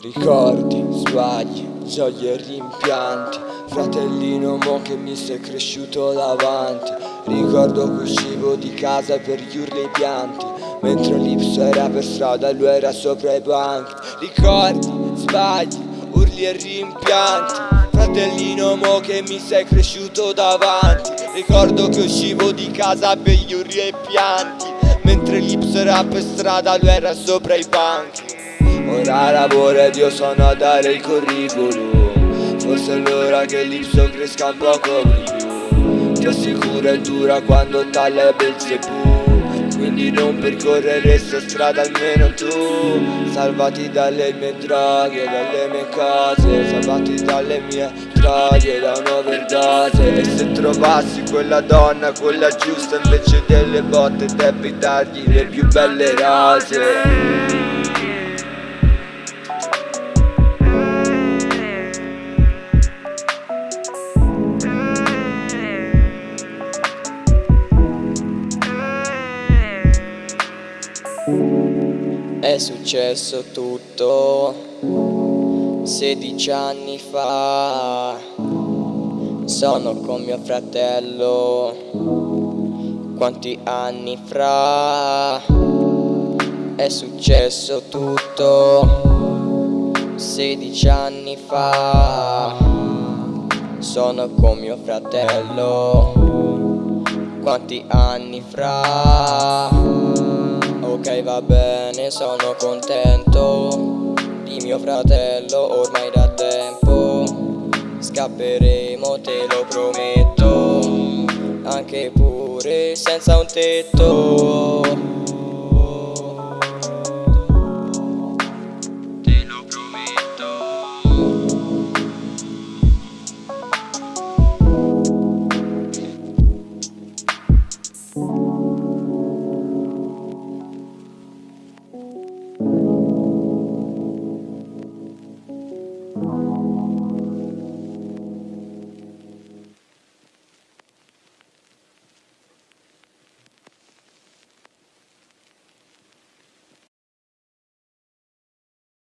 Ricordi, sbagli, gioie e rimpianti. Fratellino mo che mi sei cresciuto davanti. Ricordo che uscivo di casa per gli urli e i pianti. Mentre l'ipso era per strada lui era sopra i banchi. Ricordi, sbagli, urli e rimpianti. Fratellino mo che mi sei cresciuto davanti. Ricordo che uscivo di casa per gli urli e i pianti. Mentre l'ipso era per strada lui era sopra i banchi Ora lavoro ed io sono a dare il curriculum. Forse è l'ora che l'ipso cresca un poco più. Ti assicuro è dura quando taglia Belzebù Quindi non percorrere sta strada almeno tu. Salvati dalle mie draghe, dalle mie case Salvati dalle mie draghe, da un'overdose E se trovassi quella donna, quella giusta Invece delle botte devi dargli le più belle rose È successo tutto 16 anni fa. Sono con mio fratello Quanti anni fra. È successo tutto 16 anni fa. Sono con mio fratello Quanti anni fra Ok va bene sono contento Di mio fratello ormai da tempo. Scapperemo te lo prometto Anche pure senza un tetto